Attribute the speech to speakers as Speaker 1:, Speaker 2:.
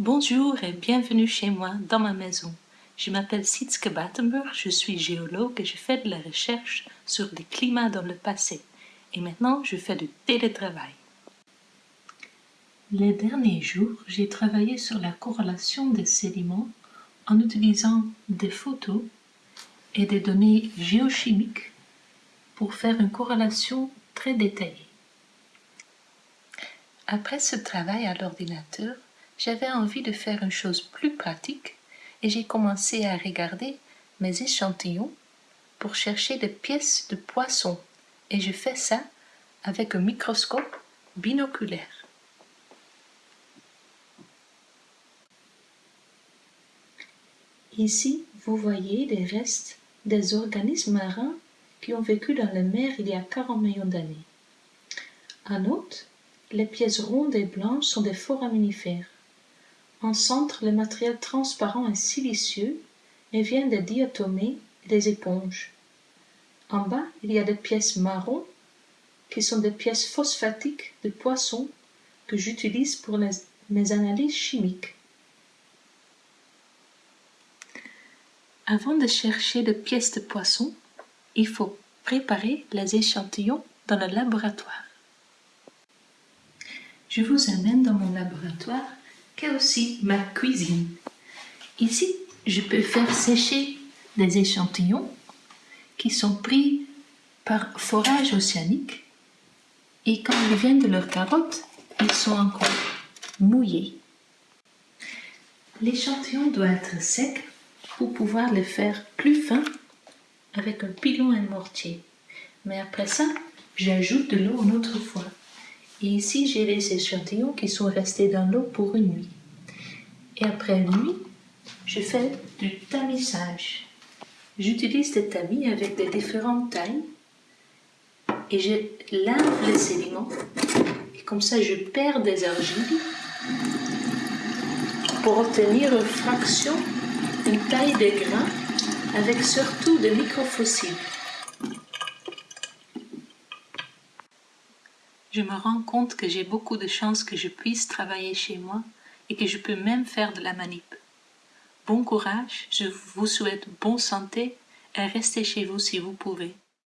Speaker 1: Bonjour et bienvenue chez moi, dans ma maison. Je m'appelle Sietske Battenburg, je suis géologue et je fais de la recherche sur les climats dans le passé. Et maintenant, je fais du télétravail. Les derniers jours, j'ai travaillé sur la corrélation des sédiments en utilisant des photos et des données géochimiques pour faire une corrélation très détaillée. Après ce travail à l'ordinateur, j'avais envie de faire une chose plus pratique et j'ai commencé à regarder mes échantillons pour chercher des pièces de poisson et je fais ça avec un microscope binoculaire. Ici, vous voyez les restes des organismes marins qui ont vécu dans la mer il y a 40 millions d'années. En outre, les pièces rondes et blanches sont des foraminifères. En centre, le matériel transparent est silicieux et vient des diatomées et des éponges. En bas, il y a des pièces marron qui sont des pièces phosphatiques de poissons que j'utilise pour mes analyses chimiques. Avant de chercher des pièces de poisson, il faut préparer les échantillons dans le laboratoire. Je vous amène dans mon laboratoire aussi ma cuisine. Ici, je peux faire sécher des échantillons qui sont pris par forage océanique et quand ils viennent de leur carotte, ils sont encore mouillés. L'échantillon doit être sec pour pouvoir le faire plus fin avec un pilon et un mortier. Mais après ça, j'ajoute de l'eau une autre fois. Et ici, j'ai les échantillons qui sont restés dans l'eau pour une nuit. Et après une nuit, je fais du tamisage. J'utilise des tamis avec des différentes tailles et je lave les sédiments. Et comme ça, je perds des argiles pour obtenir une fraction, une taille de grains avec surtout des microfossiles. Je me rends compte que j'ai beaucoup de chances que je puisse travailler chez moi et que je peux même faire de la manip. Bon courage, je vous souhaite bonne santé et restez chez vous si vous pouvez.